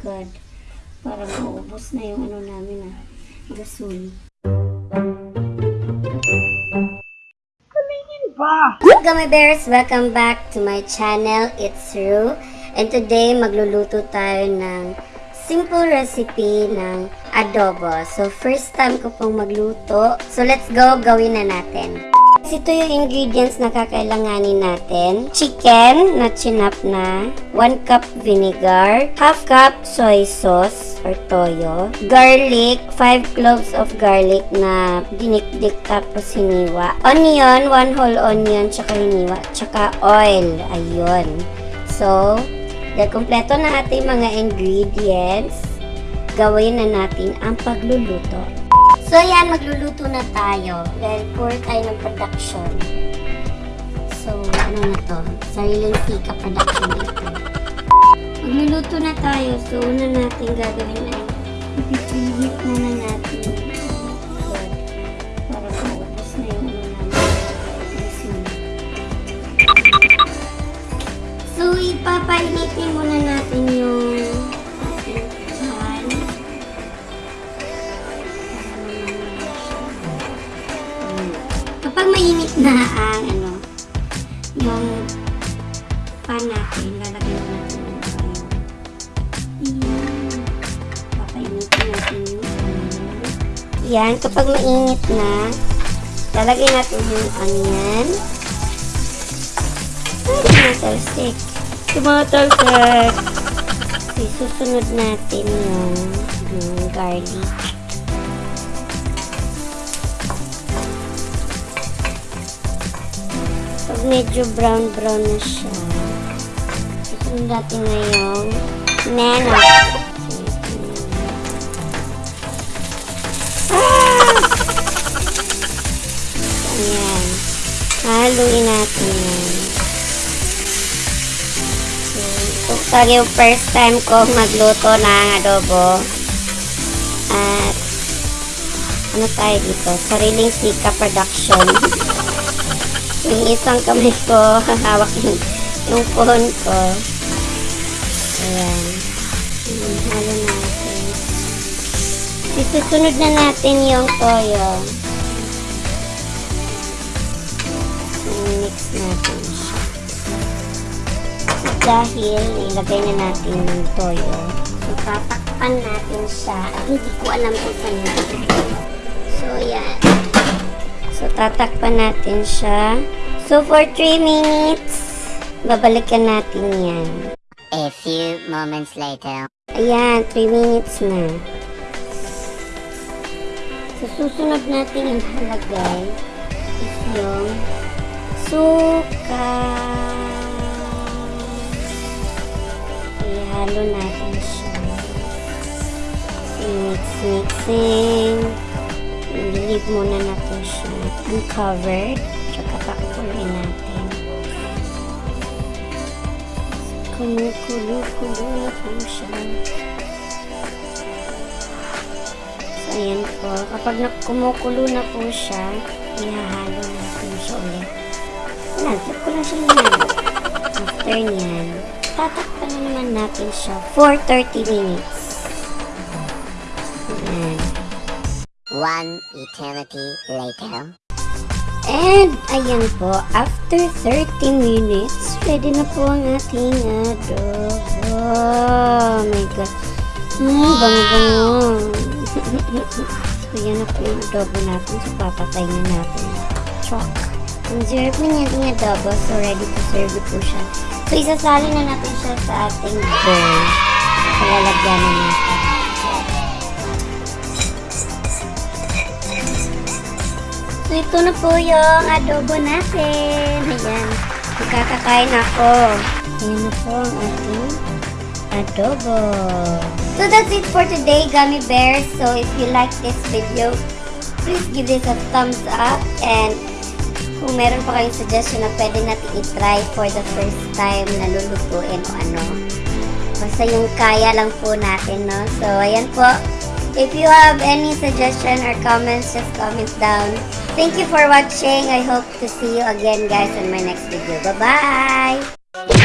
God. Para maubos na yung ano namin ah. Gasol. Gummy Bears, welcome back to my channel. It's Ru. And today, magluluto tayo ng simple recipe ng adobo. So, first time ko pong magluto. So, let's go. Gawin na natin. Ito yung ingredients na kakailanganin natin. Chicken na chinap na. 1 cup vinegar. Half cup soy sauce or toyo. Garlic. 5 cloves of garlic na dinikdik tapos hiniwa. Onion. 1 whole onion tsaka hiniwa. Tsaka oil. Ayun. So, dahil kompleto na ating mga ingredients, gawin na natin ang pagluluto. So, yan, magluluto na tayo. Dahil poor tayo ng production. So, ano na to? Sariling sika production ito. Magluluto na tayo. So, una natin gagawin ay ipipilit na na natin. So, para maubos na yung ano. Asin. So, muna na ang ano, yung pan natin, lalagyan natin yung oil. Ayan. Papainitin natin yung oil. Yan, kapag mainit na, lalagyan natin yung onion. Ay, tumatalsik. Tumatalsik. Okay, susunod natin yung, yung garlic. Medyo brown-brown na siya, susunod natin na yung nana. Ah! Ayan. Haluin natin yan. Ito talaga yung first time ko magluto ng adobo. At ano tayo dito? Sariling sika production. yung isang kamay ko, hawak yung, yung phone ko. Ayan. Halo natin. Isusunod na natin yung toyo. mix natin siya. Dahil nilagay na natin yung toyo, so tatakpan natin siya at hindi ko alam kung saan. So, yan. So, tatakpan natin siya. So, for 3 minutes, babalikan natin yan. A few moments later. Ayan, 3 minutes na. So, susunod natin yung halagay is yung suka. Ihalo natin siya. Mix, mixing. Leave muna natin siya uncovered. Tsaka pakuloy natin. Kumukulo-kulo na po siya. So, ayan po. Kapag na kumukulo na po siya, ihahalo natin siya ulit. Wala, tip ko lang siya hinalo. After niyan, tatakpan na naman natin siya for 30 minutes. Ayan. One eternity later. And, ayan po, after 30 minutes, ready na po ang ating adobo. Oh my God. Hmm, bango-bango. so, yan na po yung adobo natin. So, papatay na natin. Chok. Ang sarap na niya ating adobo. So, ready to serve po siya. So, isasali na natin siya sa ating bowl. So, na natin. Ito na po yung adobo natin. Ayan. Magkakakain ako. Ayan na po ang ating adobo. So, that's it for today, Gummy Bears. So, if you like this video, please give this a thumbs up. And kung meron pa kayong suggestion na pwede natin i-try for the first time na lulutuin o ano. Basta yung kaya lang po natin, no? So, ayan po. If you have any suggestion or comments, just comment down. Thank you for watching. I hope to see you again, guys, in my next video. Bye-bye!